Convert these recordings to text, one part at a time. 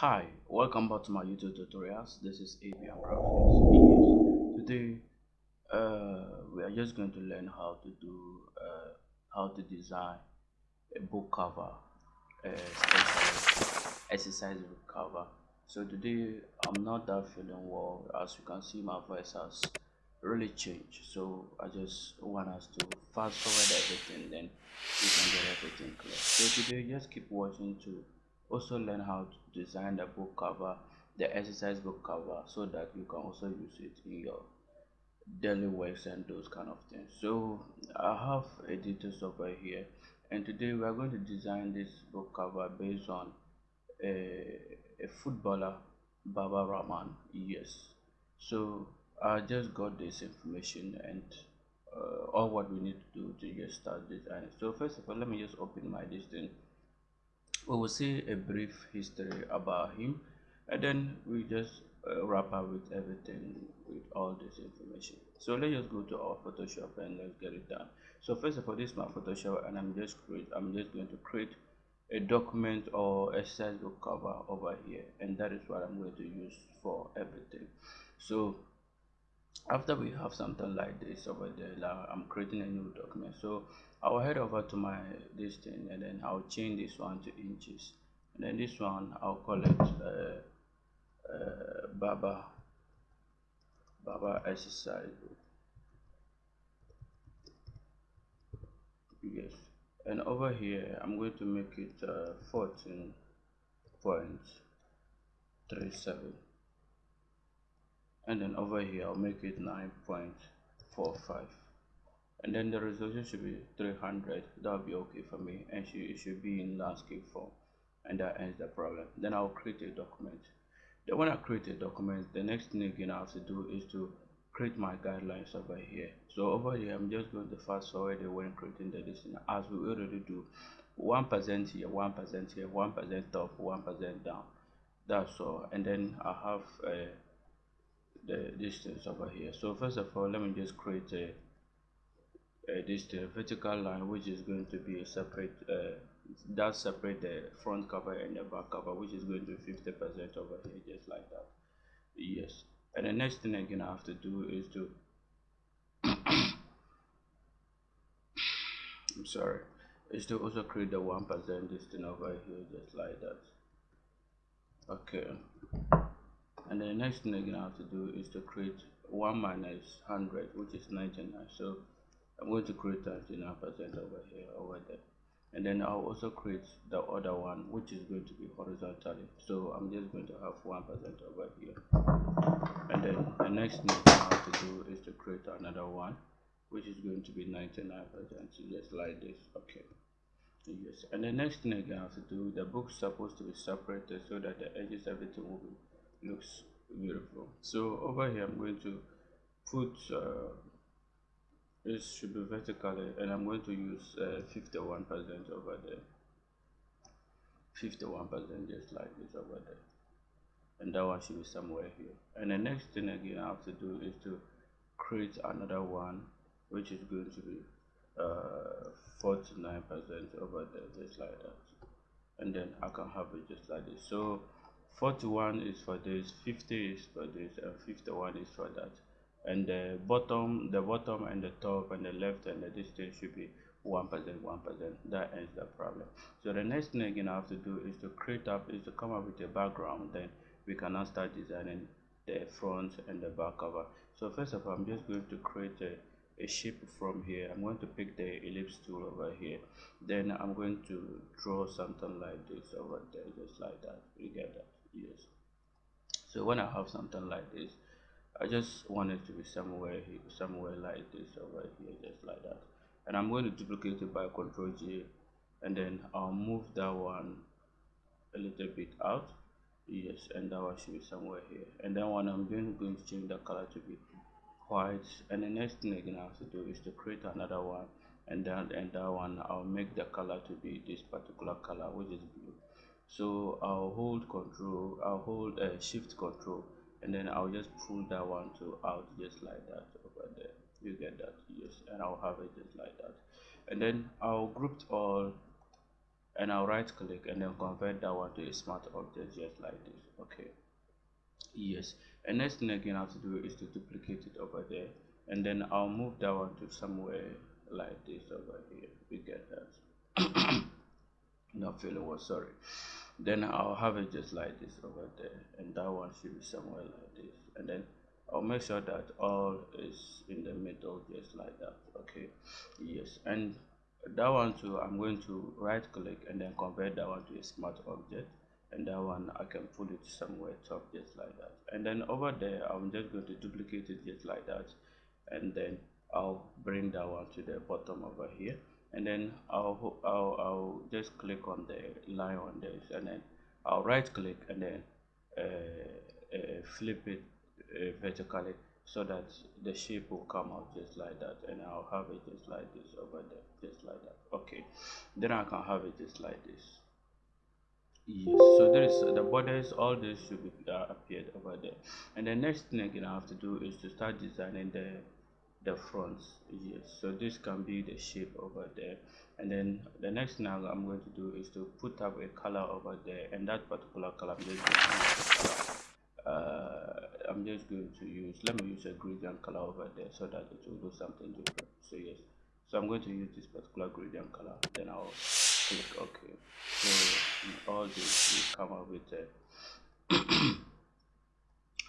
Hi, welcome back to my YouTube tutorials. This is ABM Graphics. Today, uh, we are just going to learn how to do uh, how to design a book cover, especially exercise book cover. So today, I'm not that feeling well. As you can see, my voice has really changed. So I just want us to fast forward everything, then we can get everything clear. So today, just keep watching to also learn how to design the book cover the exercise book cover so that you can also use it in your daily works and those kind of things. So i have a editor software here and today we are going to design this book cover based on a, a footballer baba rahman yes. So i just got this information and uh, all what we need to do to just start designing. So first of all let me just open my distance we will see a brief history about him and then we just uh, wrap up with everything with all this information. So let's just go to our photoshop and let's get it done. So first of all this is my photoshop and i'm just create i'm just going to create a document or exercise book cover over here and that is what i'm going to use for everything. So after we have something like this over there i'm creating a new document. So i'll head over to my this thing and then i'll change this one to inches. And then this one i'll call it uh, uh, baba baba exercise yes. And over here i'm going to make it uh, 14.37 and then over here I'll make it 9.45 and then the resolution should be 300 that'll be okay for me. And it should be in landscape form. And that ends the problem. Then I'll create a document. Then when I create a document the next thing again I have to do is to create my guidelines over here. So over here I'm just going to fast forward when creating the listing as we already do one percent here one percent here one percent up one percent down. That's all. And then I have a the distance over here. So first of all let me just create a, a distance vertical line which is going to be a separate uh, that separate the front cover and the back cover which is going to 50 percent over here just like that. Yes. And the next thing again i have to do is to i'm sorry is to also create the one percent distance over here just like that. Okay and the next thing again I have to do is to create 1 minus 100 which is 99 so I'm going to create 99 percent over here over there. And then I'll also create the other one which is going to be horizontally. So I'm just going to have 1 percent over here. And then the next thing I have to do is to create another one which is going to be 99 percent. Just like this okay. Yes. And the next thing I have to do the book's supposed to be separated so that the edges everything will be looks beautiful. So over here i'm going to put uh, this should be vertically and i'm going to use uh, 51 percent over there. 51 percent just like this over there. And that one should be somewhere here. And the next thing again i have to do is to create another one which is going to be uh, 49 percent over there just like that. And then i can have it just like this. So 41 is for this 50 is for this and 51 is for that. And the bottom the bottom and the top and the left and the distance should be one percent one percent. That ends the problem. So the next thing again i have to do is to create up is to come up with a background then we can now start designing the front and the back cover. So first of all i'm just going to create a a shape from here. I'm going to pick the ellipse tool over here. Then i'm going to draw something like this over there just like that. You get that yes. So when i have something like this i just want it to be somewhere here somewhere like this over here just like that. And i'm going to duplicate it by control g and then i'll move that one a little bit out. Yes and that one should be somewhere here. And then when i'm doing going to change the color to be white and the next thing again i have to do is to create another one. And then and that one i'll make the color to be this particular color which is blue so i'll hold control i'll hold uh, shift control and then i'll just pull that one to out just like that over there. You get that? Yes and i'll have it just like that. And then i'll group all and I'll right click and then convert that one to a smart object just like this. Okay. Yes. And next thing again I have to do is to duplicate it over there and then I'll move that one to somewhere like this over here. We get that not feeling was sorry. Then I'll have it just like this over there and that one should be somewhere like this. And then I'll make sure that all is in the middle just like that okay? Yes and that one too I'm going to right click and then convert that one to a smart object. And that one I can pull it somewhere top just like that. And then over there I'm just going to duplicate it just like that. And then I'll bring that one to the bottom over here and then I'll, I'll, I'll just click on the line on this and then I'll right click and then uh, uh, flip it uh, vertically so that the shape will come out just like that and I'll have it just like this over there just like that. Okay. Then I can have it just like this. Yes. So there is the borders all this should be uh, appeared over there. And the next thing I have to do is to start designing the the fronts yes so this can be the shape over there. And then the next thing I'm going to do is to put up a color over there. And that particular color I'm just going to, uh, I'm just going to use let me use a gradient color over there so that it will do something different. So yes. So I'm going to use this particular gradient color. Then I'll click OK. So all this we come up with a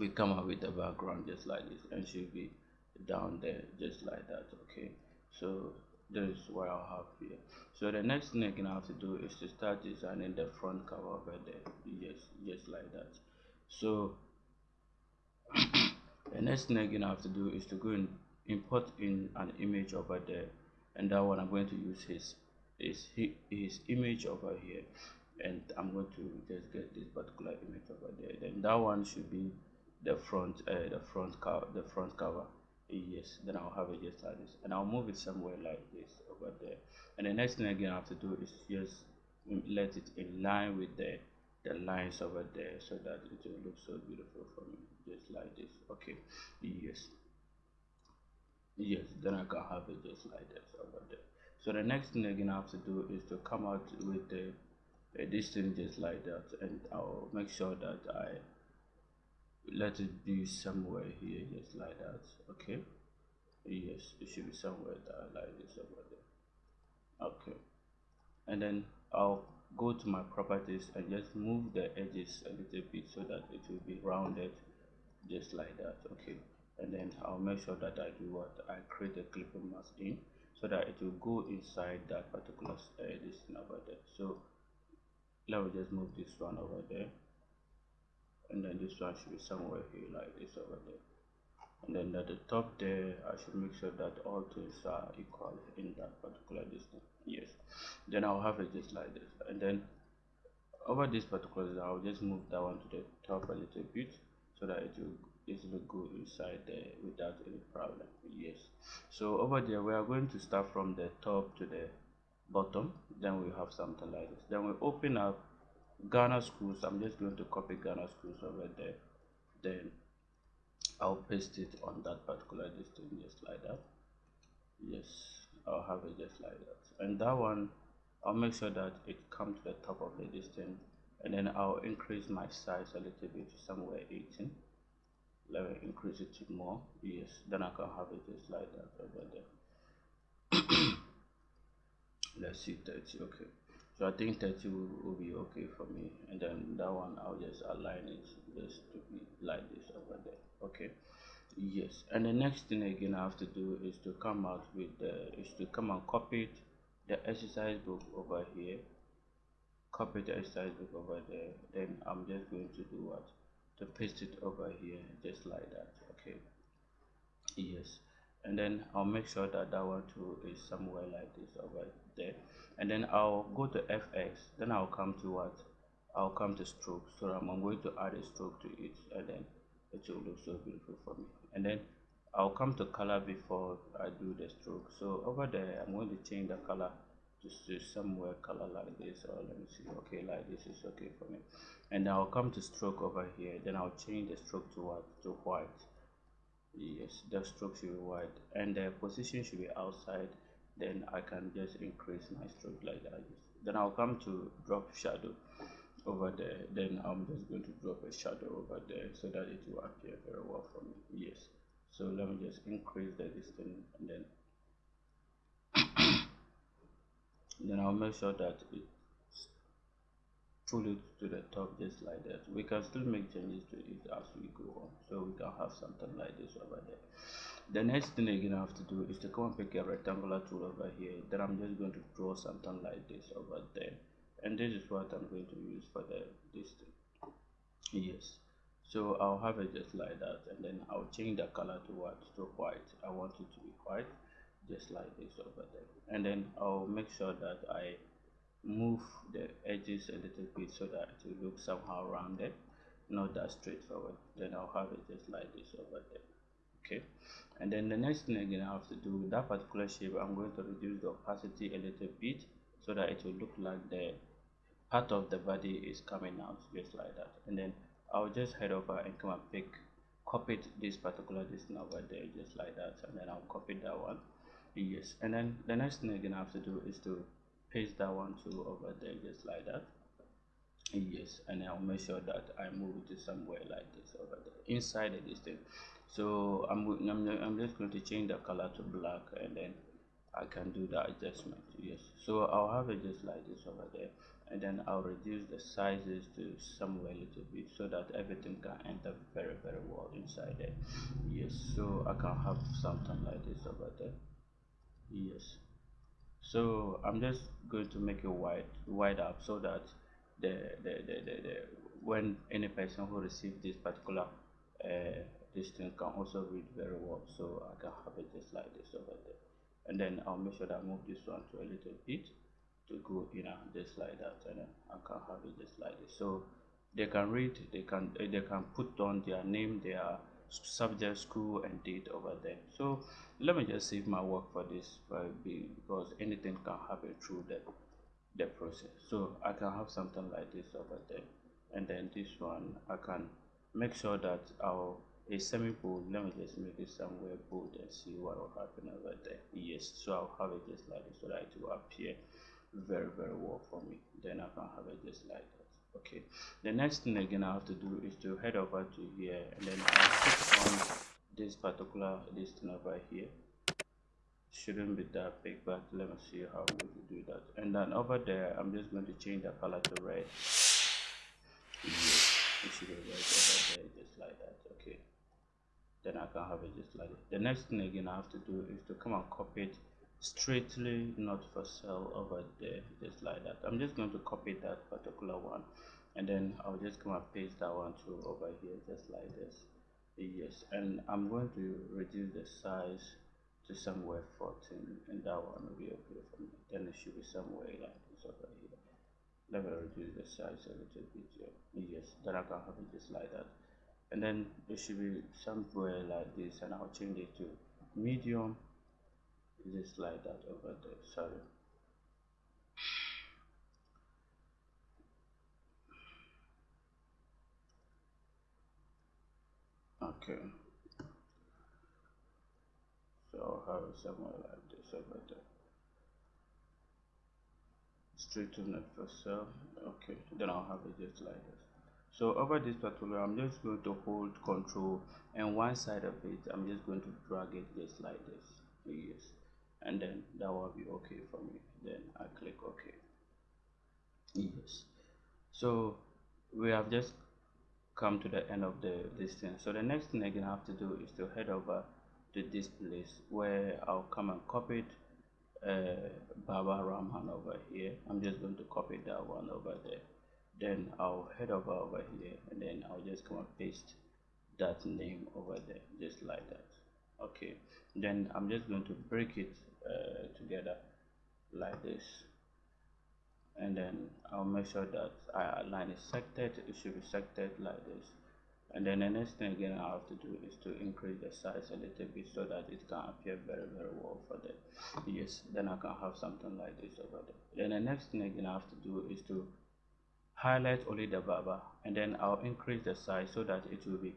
we come up with the background just like this. And should be down there just like that okay? So this is what I'll have here. So the next thing I'm gonna have to do is to start designing the front cover over there yes just like that. So the next thing I'm gonna have to do is to go and import in an image over there and that one I'm going to use his his his image over here and I'm going to just get this particular image over there. Then that one should be the front uh, the front cover the front cover yes then I'll have it just like this and I'll move it somewhere like this over there. And the next thing again I have to do is just let it in line with the the lines over there so that it will look so beautiful for me. Just like this. Okay. Yes. Yes then I can have it just like this over there. So the next thing again I have to do is to come out with the uh, this thing just like that. And I'll make sure that I let it be somewhere here just like that. Okay? Yes it should be somewhere that like this over there. Okay. And then I'll go to my properties and just move the edges a little bit so that it will be rounded just like that. Okay? And then I'll make sure that I do what I create a clipping mask in so that it will go inside that particular uh, this over there. So let me just move this one over there and then this one should be somewhere here like this over there. And then at the top there I should make sure that all things are equal in that particular distance. Yes. Then I'll have it just like this. And then over this particular I'll just move that one to the top a little bit so that it will easily go inside there without any problem. Yes. So over there we are going to start from the top to the bottom. Then we have something like this. Then we open up Ghana schools I'm just going to copy Ghana schools over there. Then I'll paste it on that particular distance just like that. Yes I'll have it just like that. And that one I'll make sure that it comes to the top of the distance and then I'll increase my size a little bit to somewhere 18 let me increase it to more. Yes then I can have it just like that over there. Let's see 30 okay so I think 30 will, will, be okay for me. And then that one I'll just align it just to be like this over there. Okay? Yes. And the next thing again I have to do is to come out with the is to come and copy the exercise book over here. Copy the exercise book over there. Then I'm just going to do what? To paste it over here just like that. Okay? Yes and then I'll make sure that that one too is somewhere like this over there. And then I'll go to FX then I'll come to what? I'll come to stroke so I'm I'm going to add a stroke to it and then it will look so beautiful for me. And then I'll come to color before I do the stroke. So over there I'm going to change the color to somewhere color like this or let me see okay like this is okay for me. And I'll come to stroke over here then I'll change the stroke to what? To white yes the stroke should be wide and the position should be outside then I can just increase my stroke like that then I'll come to drop shadow over there. Then I'm just going to drop a shadow over there so that it will appear very well for me. Yes. So let me just increase the distance and then then I'll make sure that it's fully to the top just like that. We can still make changes to it as we go on so we can have something like this over there the next thing again I have to do is to come and pick a rectangular tool over here then I'm just going to draw something like this over there. And this is what I'm going to use for the this thing. Yes. So I'll have it just like that and then I'll change the color to what to white. I want it to be white just like this over there. And then I'll make sure that I move the edges a little bit so that it will look somehow rounded not that straightforward. Then I'll have it just like this over there okay? And then the next thing again I have to do with that particular shape I'm going to reduce the opacity a little bit so that it will look like the part of the body is coming out just like that. And then I'll just head over and come and pick copy this particular distance over there just like that and then I'll copy that one. Yes and then the next thing again I have to do is to paste that one too over there just like that. Yes and I'll make sure that I move it to somewhere like this over there inside the distance so I'm, I'm, I'm just going to change the color to black and then I can do the adjustment yes. So I'll have it just like this over there and then I'll reduce the sizes to somewhere a little bit so that everything can enter very very well inside there yes so I can have something like this over there. Yes so I'm just going to make it wide wide up so that the the, the, the, the when any person who receives this particular uh, this thing can also read very well so I can have it just like this over there. And then I'll make sure that I move this one to a little bit to go you know just like that and then I can have it just like this. So they can read they can they can put on their name their subject school and date over there. So let me just save my work for this because anything can happen through the the process. So I can have something like this over there. And then this one I can make sure that I'll a semi bold let me just make it somewhere bold and see what will happen over there. Yes so i'll have it just like this so that it will appear very very well for me. Then i can have it just like that okay. The next thing again i have to do is to head over to here and then i'll click on this particular this thing over here. Shouldn't be that big but let me see how we will do that. And then over there i'm just going to change the color to red. Yes, should be red over there just like that. Okay. Then I can have it just like that. The next thing again I have to do is to come and copy it straightly not for sale over there just like that. I'm just going to copy that particular one and then I'll just come and paste that one too over here just like this. Yes and I'm going to reduce the size to somewhere 14 and that one will be okay for me. Then it should be somewhere like this over here. Let me reduce the size a little bit here yes then I can have it just like that. And then it should be somewhere like this and I'll change it to medium just like that over there sorry. Okay. So I'll have it somewhere like this over there? Straight to net for sale okay. Then I'll have it just like this. So over this particular i'm just going to hold control and one side of it i'm just going to drag it just like this. Yes and then that will be okay for me. Then i click ok yes. So we have just come to the end of the this thing. So the next thing I'm gonna have to do is to head over to this place where i'll come and copy it. Uh, Baba Rahman over here. I'm just going to copy that one over there. Then I'll head over over here and then I'll just come and paste that name over there just like that. Okay. Then I'm just going to break it uh, together like this. And then I'll make sure that I align it sected. It should be selected like this. And then the next thing again I have to do is to increase the size a little bit so that it can appear very very well for them yes then I can have something like this over there. Then the next thing again I have to do is to highlight only the Baba and then I'll increase the size so that it will be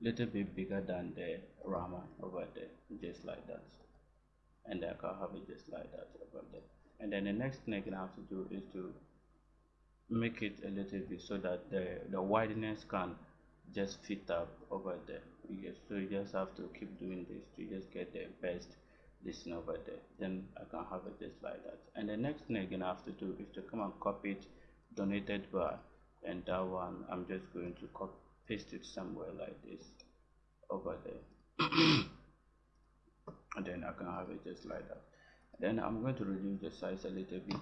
little bit bigger than the Rahman over there just like that and can have it just like that over there and then the next thing I have to do is to make it a little bit so that the the wideness can just fit up over there. So you just have to keep doing this to just get the best this over there. Then i can have it just like that. And the next thing I'm gonna have to do is to come and copy it donated by and that one i'm just going to copy paste it somewhere like this over there and then i can have it just like that. Then i'm going to reduce the size a little bit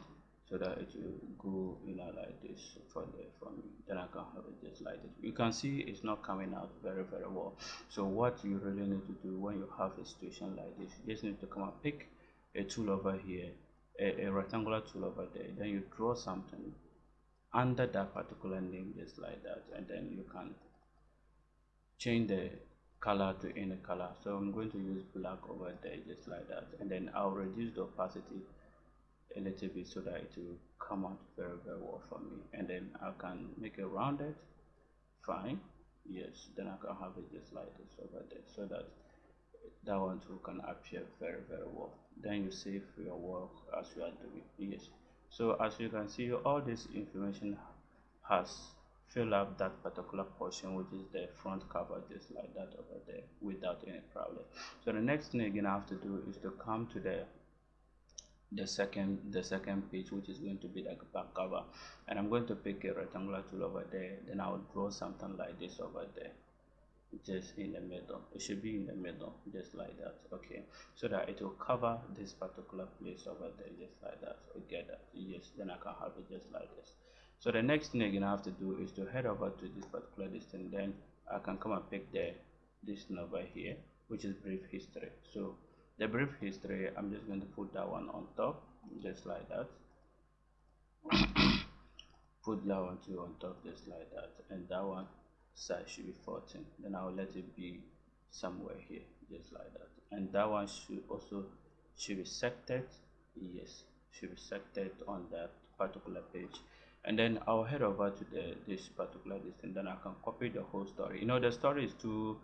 so that it will go you know like this for the for me. Then i can have it just like this. You can see it's not coming out very very well. So what you really need to do when you have a situation like this you just need to come and pick a tool over here a, a rectangular tool over there. Then you draw something under that particular name just like that and then you can change the color to any color. So i'm going to use black over there just like that. And then i'll reduce the opacity a little bit so that it will come out very very well for me. And then I can make it rounded fine. Yes then I can have it just like this over there so that that one too can appear very very well. Then you save your work as you are doing. Yes. So as you can see all this information has filled up that particular portion which is the front cover just like that over there without any problem. So the next thing again I have to do is to come to the the second the second page which is going to be like back cover. And i'm going to pick a rectangular tool over there then i'll draw something like this over there just in the middle. It should be in the middle just like that okay? So that it will cover this particular place over there just like that okay that yes then i can have it just like this so the next thing again i have to do is to head over to this particular list and then i can come and pick the this number here which is brief history. So the brief history i'm just going to put that one on top just like that. Put that one too on top just like that and that one size should be 14 then i'll let it be somewhere here just like that. And that one should also should be sected yes should be sected on that particular page and then i'll head over to the this particular distance then i can copy the whole story. You know the story is too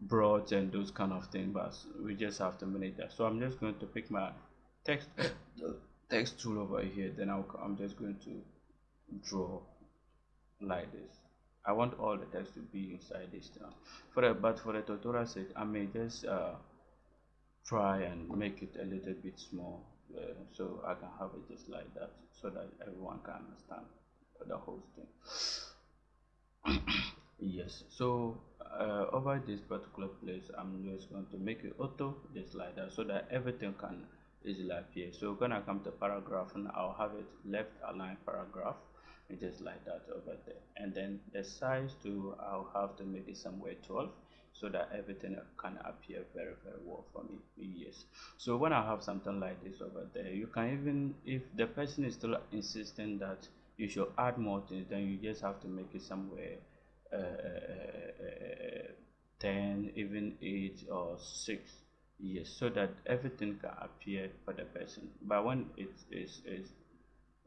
broad and those kind of things but we just have to manage that. So i'm just going to pick my text text tool over here then I'll, i'm just going to draw like this. I want all the text to be inside this now for the but for the tutorial sake i may just uh, try and make it a little bit small so i can have it just like that so that everyone can understand the whole thing. Yes so uh, over this particular place i'm just going to make it auto just like that so that everything can easily appear. So gonna come to paragraph and i'll have it left align paragraph just like that over there. And then the size to i'll have to make it somewhere 12 so that everything can appear very very well for me yes so when i have something like this over there you can even if the person is still insisting that you should add more things then you just have to make it somewhere uh, uh, uh, 10 even 8 or 6 yes so that everything can appear for the person. But when it is is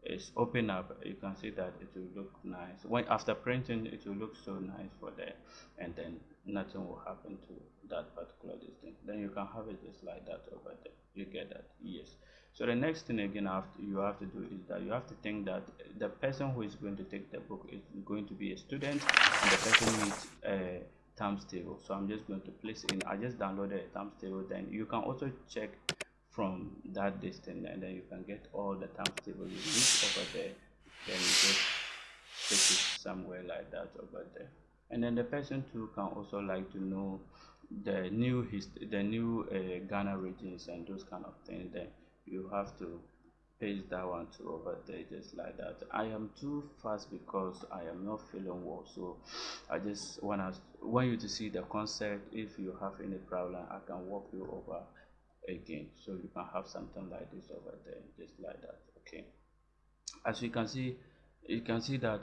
is open up you can see that it will look nice. When after printing it will look so nice for there and then nothing will happen to that particular distance then you can have it just like that over there. You get that yes. So the next thing again after you have to do is that you have to think that the person who is going to take the book is going to be a student and the person needs a times table so i'm just going to place in i just downloaded a times table then you can also check from that distance and then you can get all the times table you need over there. Then you just take it somewhere like that over there and then the person too can also like to know the new history the new uh, ghana regions and those kind of things. Then you have to paste that one to over there just like that. I am too fast because i am not feeling well. So i just want to want you to see the concept. If you have any problem i can walk you over again. So you can have something like this over there just like that. Okay. As you can see you can see that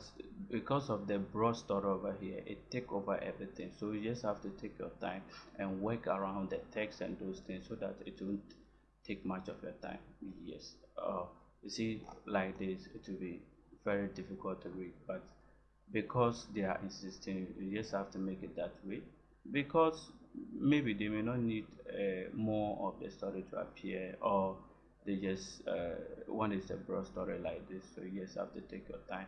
because of the broad story over here it take over everything. So you just have to take your time and work around the text and those things so that it won't take much of your time. Yes. Uh, you see like this it will be very difficult to read. But because they are insisting you just have to make it that way. Because maybe they may not need uh, more of the story to appear or they just uh, one is a broad story like this so you just have to take your time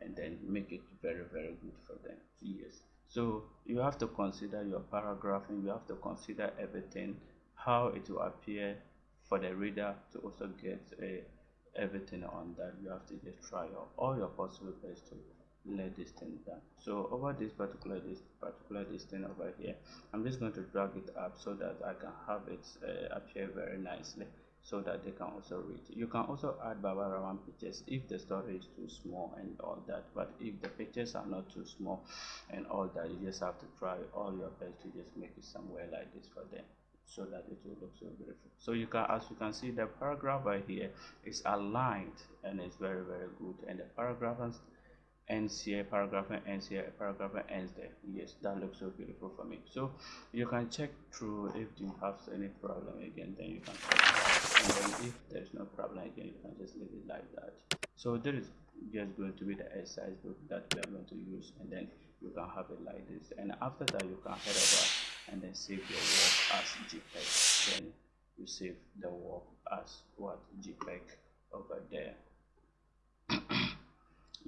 and then make it very very good for them. Yes. So you have to consider your paragraphing you have to consider everything how it will appear for the reader to also get a, everything on that. You have to just try all your possible best to let this thing down. So over this particular this particular this thing over here i'm just going to drag it up so that i can have it uh, appear very nicely so that they can also read. You can also add baba rahman pictures if the story is too small and all that but if the pictures are not too small and all that you just have to try all your best to just make it somewhere like this for them so that it will look so beautiful. So you can as you can see the paragraph right here is aligned and it's very very good and the paragraph ends here paragraph ends here paragraph ends there. Yes that looks so beautiful for me. So you can check through if you have any problem again then you can and then if there's no problem again you can just leave it like that. So there is just going to be the exercise book that we are going to use and then you can have it like this. And after that you can head over and then save your work as jpeg. Then you save the work as what? Jpeg over there.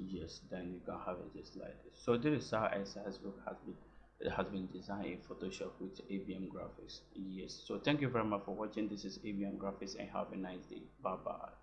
Yes then you can have it just like this. So this is how exercise book has been it has been designed in photoshop with abm graphics. Yes. So thank you very much for watching. This is abm graphics and have a nice day. Bye bye